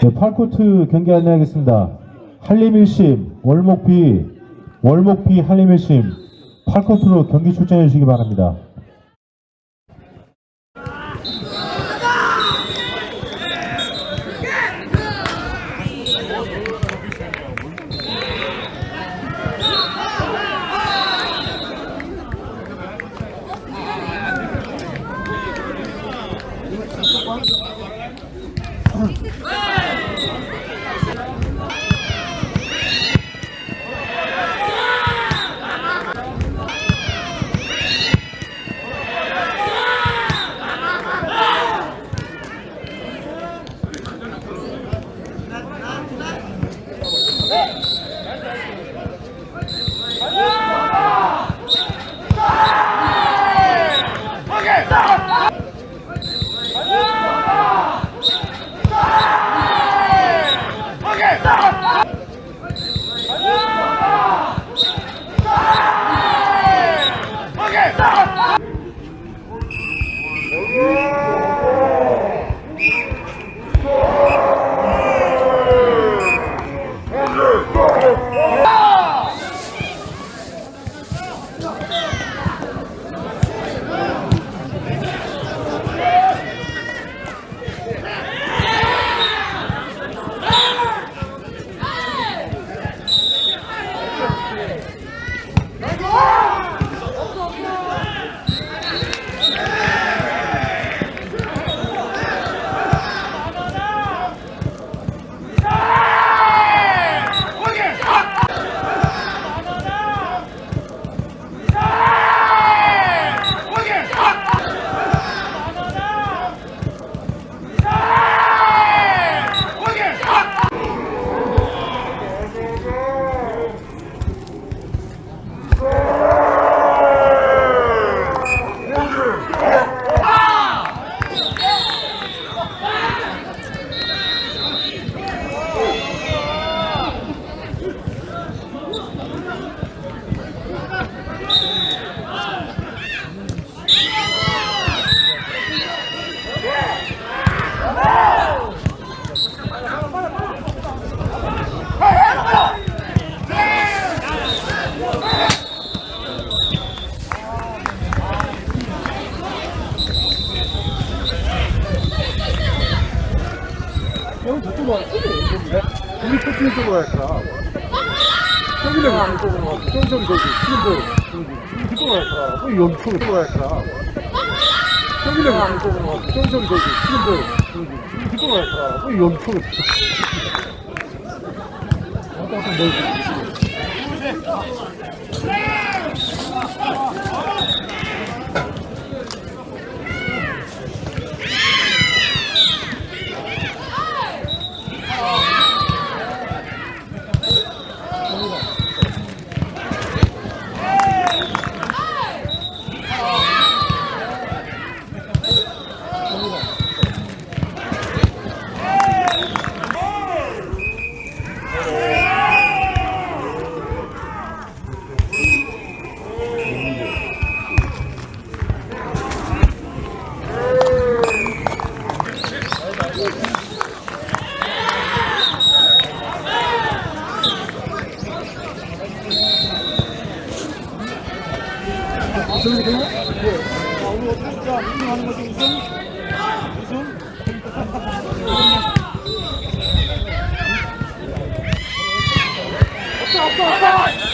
네, 8코트 경기 안내하겠습니다. 한림 1심, 월목 B, 월목 B 한림 1심, 8코트로 경기 출전해 주시기 바랍니다. 여기 이쪽으로 와. 저기 저기 저기. 저기. 이쪽으로 할까? 왜 여기 쪽으 快快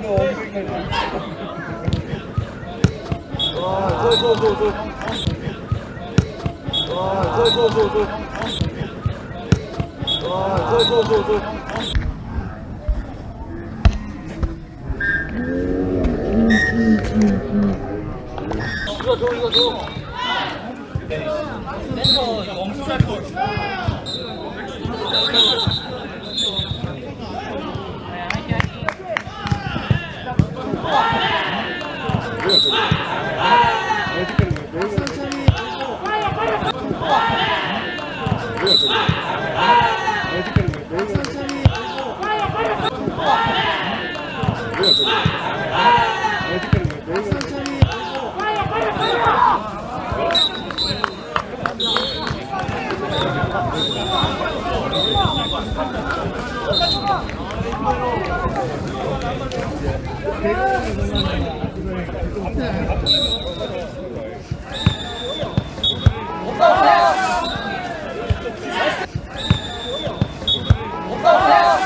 그래도 엉덩이 와, 저, 저, 저, 저. 와, 저, 저, 저, 저. 와, 저, 저, 저, 저. 이거 줘, 이거 줘. 센터 이거 엄청 잘 거. 신카드